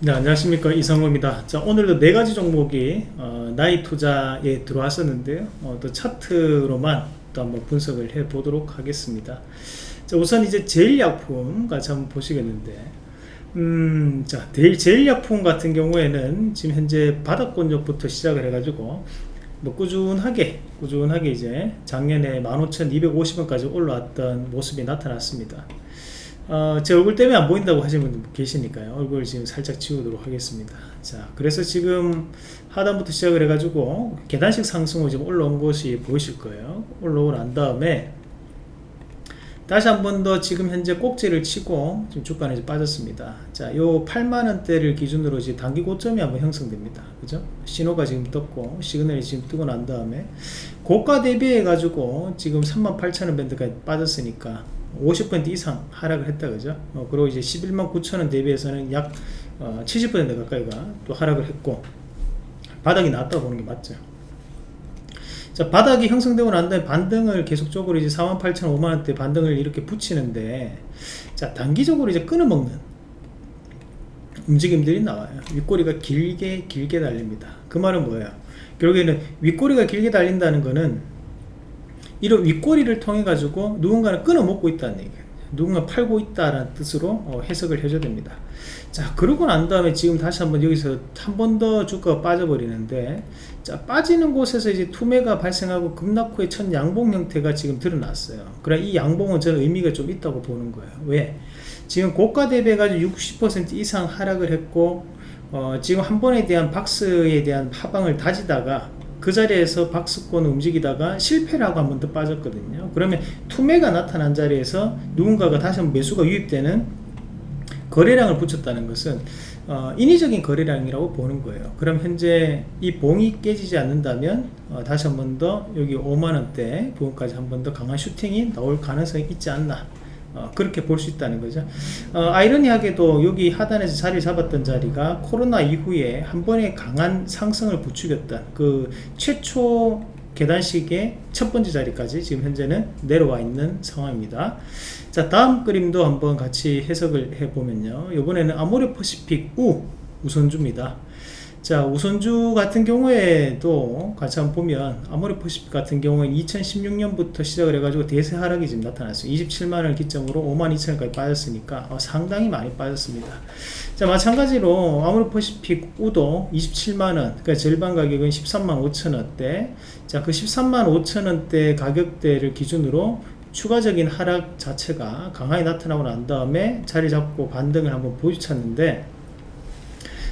네 안녕하십니까. 이상호입니다. 자 오늘도 네 가지 종목이 어, 나이 투자에 들어왔었는데요. 어, 또 차트로만 또 한번 분석을 해 보도록 하겠습니다. 자 우선 이제 제일약품 같이 한번 보시겠는데. 음, 자 제일약품 같은 경우에는 지금 현재 바닥권역부터 시작을 해 가지고 뭐 꾸준하게 꾸준하게 이제 작년에 15,250원까지 올라왔던 모습이 나타났습니다 어, 제 얼굴 때문에 안 보인다고 하시는 분들 계시니까요. 얼굴 지금 살짝 지우도록 하겠습니다. 자 그래서 지금 하단부터 시작을 해가지고 계단식 상승으로 지금 올라온 것이 보이실 거예요. 올라오고 난 다음에 다시 한 번 더 지금 현재 꼭지를 치고 지금 주가는 이제 빠졌습니다. 자 요 8만원대를 기준으로 이제 단기 고점이 한번 형성됩니다. 그죠? 신호가 지금 떴고 시그널이 지금 뜨고 난 다음에 고가 대비해 가지고 지금 38,000원 밴드까지 빠졌으니까 50% 이상 하락을 했다 그죠? 어, 그리고 이제 11만 9천원 대비해서는 약 어, 70% 가까이가 또 하락을 했고 바닥이 나왔다 보는 게 맞죠. 자 바닥이 형성되고 난 다음에 반등을 계속적으로 이제 4만 8천 5만원대 반등을 이렇게 붙이는데 자 단기적으로 이제 끊어먹는 움직임들이 나와요. 윗꼬리가 길게 길게 달립니다. 그 말은 뭐예요? 결국에는 윗꼬리가 길게 달린다는 거는 이런 윗꼬리를 통해 가지고 누군가를 끊어 먹고 있다는 얘기예요. 누군가 팔고 있다라는 뜻으로 어, 해석을 해줘야 됩니다. 자 그러고 난 다음에 지금 다시 한번 여기서 한 번 더 주가가 빠져버리는데 자 빠지는 곳에서 이제 투매가 발생하고 급락 후에 첫 양봉 형태가 지금 드러났어요. 그래 이 양봉은 저는 의미가 좀 있다고 보는 거예요. 왜? 지금 고가 대비해 가지고 60% 이상 하락을 했고 어, 지금 한 번에 대한 박스에 대한 하방을 다지다가 그 자리에서 박스권 움직이다가 실패를 하고 한 번 더 빠졌거든요. 그러면 투매가 나타난 자리에서 누군가가 다시 한번 매수가 유입되는 거래량을 붙였다는 것은 어, 인위적인 거래량이라고 보는 거예요. 그럼 현재 이 봉이 깨지지 않는다면 어, 다시 한 번 더 여기 5만원대 부분까지 한 번 더 강한 슈팅이 나올 가능성이 있지 않나 어, 그렇게 볼 수 있다는 거죠. 어, 아이러니하게도 여기 하단에서 자리 잡았던 자리가 코로나 이후에 한 번에 강한 상승을 부추겼던 그 최초 계단식의 첫 번째 자리까지 지금 현재는 내려와 있는 상황입니다. 자 다음 그림도 한번 같이 해석을 해보면요. 이번에는 아모레퍼시픽 우 우선주입니다 자 우선주 같은 경우에도 같이 한번 보면 아모레퍼시픽 같은 경우에는 2016년부터 시작을 해가지고 대세 하락이 지금 나타났어요. 27만원을 기점으로 5만 2천원까지 빠졌으니까 어, 상당히 많이 빠졌습니다. 자 마찬가지로 아모레퍼시픽 우도 27만원 그러니까 절반 가격은 13만 5천원대. 자그 13만 5천원대 가격대를 기준으로 추가적인 하락 자체가 강하게 나타나고 난 다음에 자리 잡고 반등을 한번 보여주쳤는데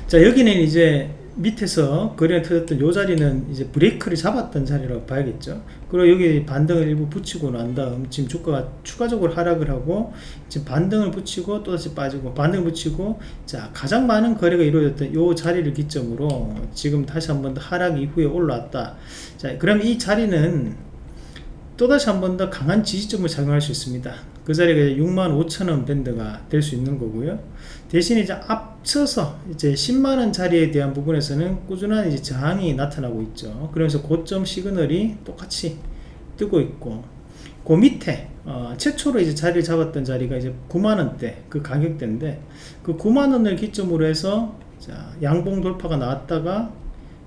자 여기는 이제 밑에서 거래가 터졌던 요 자리는 이제 브레이크를 잡았던 자리라고 봐야겠죠. 그리고 여기 반등을 일부 붙이고 난 다음 지금 주가가 추가적으로 하락을 하고 지금 반등을 붙이고 또다시 빠지고 반등을 붙이고 자 가장 많은 거래가 이루어졌던 요 자리를 기점으로 지금 다시 한번 더 하락 이후에 올라왔다. 자 그럼 이 자리는 또다시 한 번 더 강한 지지점을 작용할 수 있습니다. 그 자리가 65,000원 밴드가 될 수 있는 거고요. 대신 이제 앞서서 이제 10만원 자리에 대한 부분에서는 꾸준한 이제 저항이 나타나고 있죠. 그래서 고점 시그널이 똑같이 뜨고 있고 그 밑에 어, 최초로 이제 자리를 잡았던 자리가 이제 9만원대 그 가격대인데 그 9만원을 기점으로 해서 자, 양봉 돌파가 나왔다가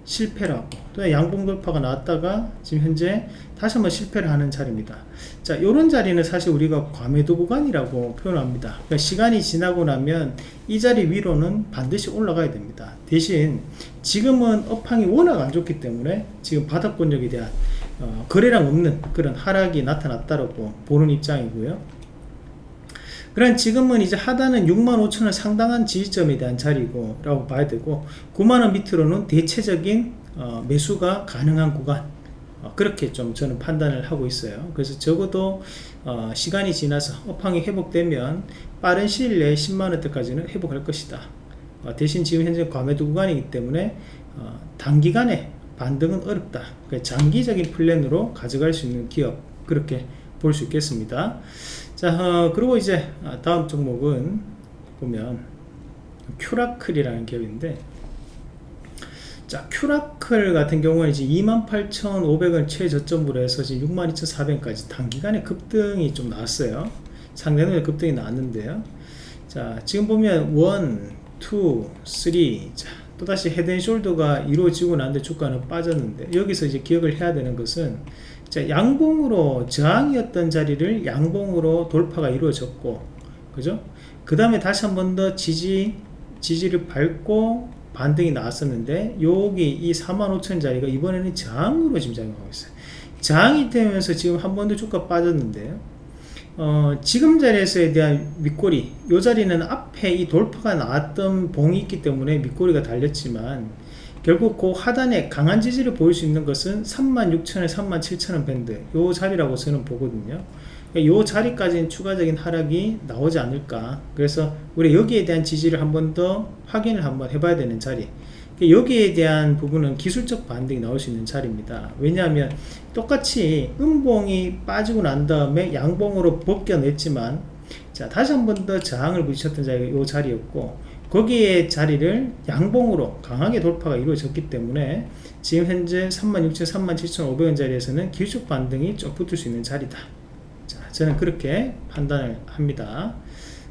실패를 하고 또 양봉 돌파가 나왔다가 지금 현재 다시 한번 실패를 하는 자리입니다. 자 요런 자리는 사실 우리가 과매도 구간이라고 표현합니다. 그러니까 시간이 지나고 나면 이 자리 위로는 반드시 올라가야 됩니다. 대신 지금은 업황이 워낙 안 좋기 때문에 지금 바닥권력에 대한 어, 거래량 없는 그런 하락이 나타났다고 보는 입장이고요 그럼 지금은 이제 하단은 65,000원 상당한 지지점에 대한 자리고 라고 봐야 되고 9만원 밑으로는 대체적인 어, 매수가 가능한 구간. 어, 그렇게 좀 저는 판단을 하고 있어요. 그래서 적어도 어, 시간이 지나서 업황이 회복되면 빠른 시일 내에 10만원대까지는 회복할 것이다. 어, 대신 지금 현재 과매도 구간이기 때문에 어, 단기간에 반등은 어렵다. 그러니까 장기적인 플랜으로 가져갈 수 있는 기업 그렇게 볼 수 있겠습니다 자 어, 그리고 이제 다음 종목은 보면 큐라클이라는 기업인데 자 큐라클 같은 경우는 이제 28,500원 최저점으로 해서 지금 62,400원까지 단기간에 급등이 좀 나왔어요. 상당한 급등이 나왔는데요? 자 지금 보면 one 2, 3 자, 또다시 head and shoulder가 이루어지고 난 뒤 주가는 빠졌는데 여기서 이제 기억을 해야 되는 것은 자, 양봉으로 저항이었던 자리를 양봉으로 돌파가 이루어졌고 그죠? 그 다음에 다시 한 번 더 지지 지지를 밟고 반등이 나왔었는데 여기 이 45,000 자리가 이번에는 저항으로 지금 작용하고 있어요 저항이 되면서 지금 한 번 더 주가 빠졌는데요 어, 지금 자리에서에 대한 밑꼬리 이 자리는 앞에 이 돌파가 나왔던 봉이 있기 때문에 밑꼬리가 달렸지만 결국 그 하단에 강한 지지를 보일 수 있는 것은 36,000원, 37,000원 밴드. 이 자리라고 저는 보거든요. 이 자리까지는 추가적인 하락이 나오지 않을까. 그래서 우리 여기에 대한 지지를 한 번 더 확인을 한번 해봐야 되는 자리. 여기에 대한 부분은 기술적 반등이 나올 수 있는 자리입니다. 왜냐하면 똑같이 음봉이 빠지고 난 다음에 양봉으로 벗겨냈지만 자 다시 한 번 더 저항을 부딪혔던 자리가 이 자리였고 거기에 자리를 양봉으로 강하게 돌파가 이루어졌기 때문에 지금 현재 36,000, 37,500원 자리에서는 기술적 반등이 좀 붙을 수 있는 자리다. 자 저는 그렇게 판단을 합니다.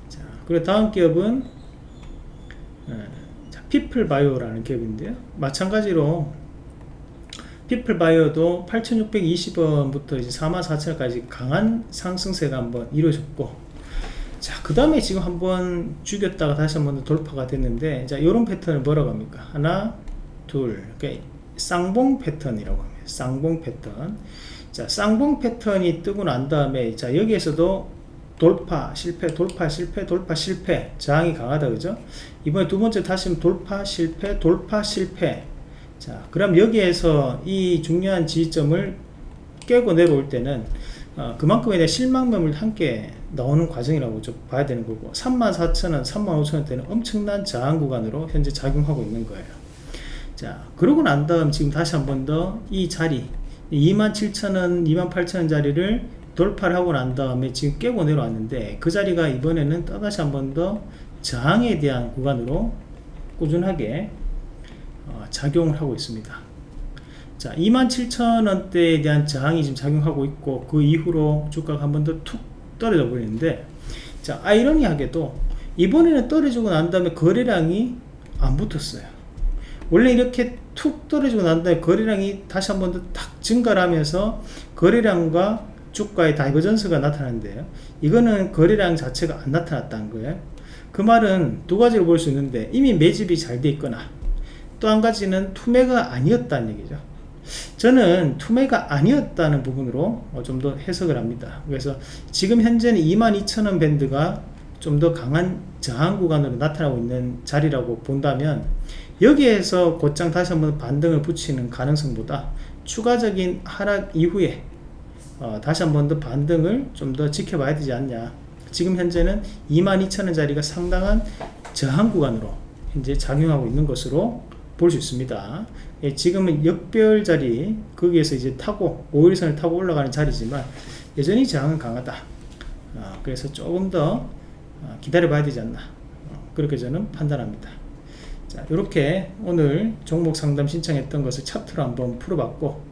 자 그리고 다음 기업은 피플바이오라는 기업인데요. 마찬가지로 피플바이오도 8620원부터 이제 44,000원까지 강한 상승세가 한번 이루어졌고 자, 그 다음에 지금 한번 죽였다가 다시 한번 돌파가 됐는데, 자, 요런 패턴을 뭐라고 합니까? 하나, 둘, 그러니까 쌍봉 패턴이라고 합니다. 쌍봉 패턴. 자, 쌍봉 패턴이 뜨고 난 다음에, 자, 여기에서도 돌파, 실패, 돌파, 실패, 돌파, 실패. 저항이 강하다, 그죠? 이번에 두 번째 다시 돌파, 실패, 돌파, 실패. 자, 그럼 여기에서 이 중요한 지점을 깨고 내려올 때는 어, 그만큼에 대한 실망감을 함께 나오는 과정이라고 좀 봐야 되는 거고 34,000원, 35,000원대는 엄청난 저항 구간으로 현재 작용하고 있는 거예요. 자 그러고 난 다음 지금 다시 한 번 더 이 자리 27,000원, 28,000원 자리를 돌파를 하고 난 다음에 지금 깨고 내려왔는데 그 자리가 이번에는 또다시 한 번 더 저항에 대한 구간으로 꾸준하게 어, 작용을 하고 있습니다 자 27,000원대에 대한 저항이 지금 작용하고 있고 그 이후로 주가가 한 번 더 툭 떨어져 버리는데 자 아이러니하게도 이번에는 떨어지고 난 다음에 거래량이 안 붙었어요. 원래 이렇게 툭 떨어지고 난 다음에 거래량이 다시 한 번 더 탁 증가를 하면서 거래량과 주가의 divergence가 나타나는데요. 이거는 거래량 자체가 안 나타났다는 거예요. 그 말은 두 가지로 볼 수 있는데 이미 매집이 잘 돼 있거나 또 한 가지는 투매가 아니었다는 얘기죠 저는 투매가 아니었다는 부분으로 어, 좀더 해석을 합니다. 그래서 지금 현재는 22,000원 밴드가 좀 더 강한 저항 구간으로 나타나고 있는 자리라고 본다면 여기에서 곧장 다시 한번 반등을 붙이는 가능성보다 추가적인 하락 이후에 어, 다시 한번 더 반등을 좀 더 지켜봐야 되지 않냐. 지금 현재는 22,000원 자리가 상당한 저항 구간으로 현재 작용하고 있는 것으로 볼 수 있습니다 예, 지금은 역별 자리 거기에서 이제 타고 5일선을 타고 올라가는 자리지만 여전히 저항은 강하다. 어, 그래서 조금 더 어, 기다려 봐야 되지 않나. 어, 그렇게 저는 판단합니다. 자 이렇게 오늘 종목 상담 신청했던 것을 차트로 한번 풀어봤고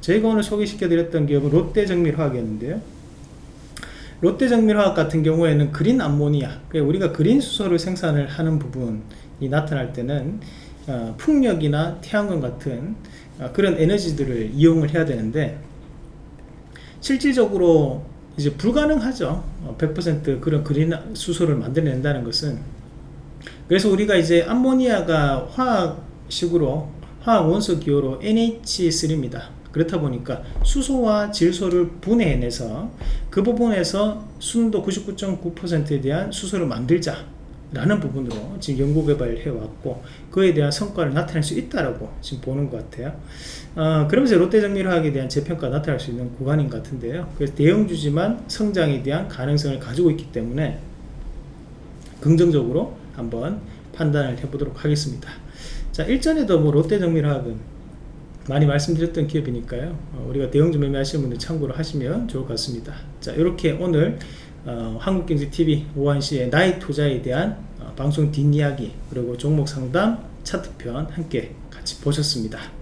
저희가 오늘 소개시켜 드렸던 기업은 롯데정밀화학이었는데요. 롯데정밀화학 같은 경우에는 그린 암모니아 우리가 그린 수소를 생산을 하는 부분이 나타날 때는 어, 풍력이나 태양광 같은 어, 그런 에너지들을 이용을 해야 되는데 실질적으로 이제 불가능하죠. 100% 어, 그런 그린 수소를 만들어낸다는 것은. 그래서 우리가 이제 암모니아가 화학식으로 화학 원소 기호로 NH3입니다. 그렇다 보니까 수소와 질소를 분해해내서 그 부분에서 순도 99.9%에 대한 수소를 만들자 라는 부분으로 지금 연구 개발을 해왔고 그에 대한 성과를 나타낼 수 있다라고 지금 보는 것 같아요. 어, 그러면서 롯데정밀화학에 대한 재평가 나타날 수 있는 구간인 것 같은데요. 그래서 대형주지만 성장에 대한 가능성을 가지고 있기 때문에 긍정적으로 한번 판단을 해보도록 하겠습니다. 자 일전에도 뭐 롯데정밀화학은 많이 말씀드렸던 기업이니까요. 어, 우리가 대형주 매매하시는 분들 참고를 하시면 좋을 것 같습니다. 자 이렇게 오늘 어, 한국경제TV 오한시의 나의 투자에 대한 어, 방송 뒷이야기 그리고 종목 상담 차트편 함께 같이 보셨습니다.